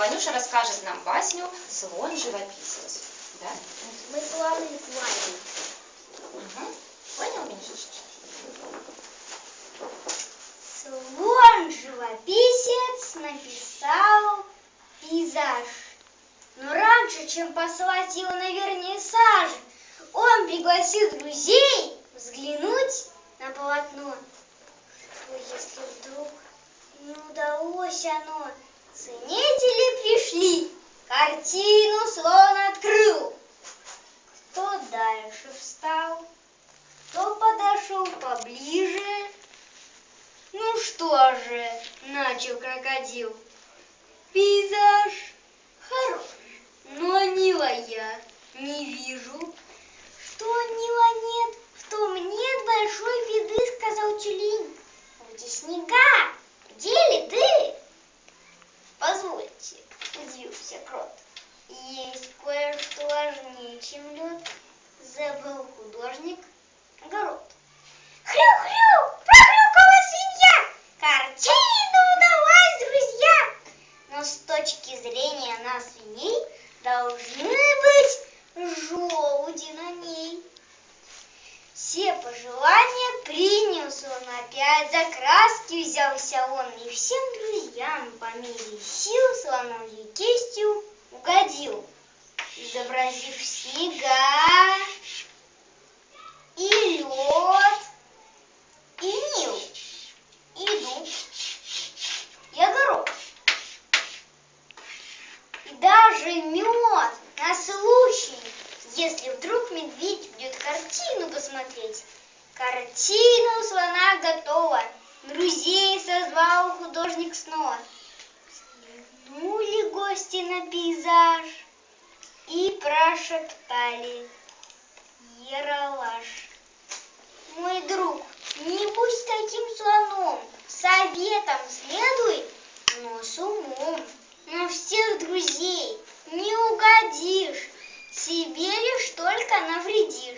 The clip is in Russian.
Ванюша расскажет нам басню «Слон-живописец». Да? Мы плаваем. Мгм. Понял, Миша? Слон живописец написал пейзаж. Но раньше, чем послать его на вернисаж, он пригласил друзей взглянуть на полотно. Что если вдруг не удалось оно? Ценители картину слон открыл. Кто дальше встал, кто подошел поближе, ну что же, начал крокодил. Пейзаж хорош, но Нила я не вижу. Что Нила крот. Есть кое-что важнее, чем лед. Забыл художник огород. Хрю-хрю, прохрюкала свинья. Картина удалась, друзья. Но с точки зрения нас свиней должны быть желуди на ней. Все пожелания принес он опять, за краски взялся он и всем друзьям по мере сил слоновьей кистью угодил, изобразив снега и лед, и Нил, и дуб, и огород. И даже мед на случай, если вдруг медведь придет картину посмотреть. Картина у слона готова, друзей созвал художник снова. Взглянули гости на пейзаж и прошептали Ералаш. Мой друг, не будь таким слоном, советом следуй, но с умом. На всех друзей не угодишь, себе лишь только навредишь.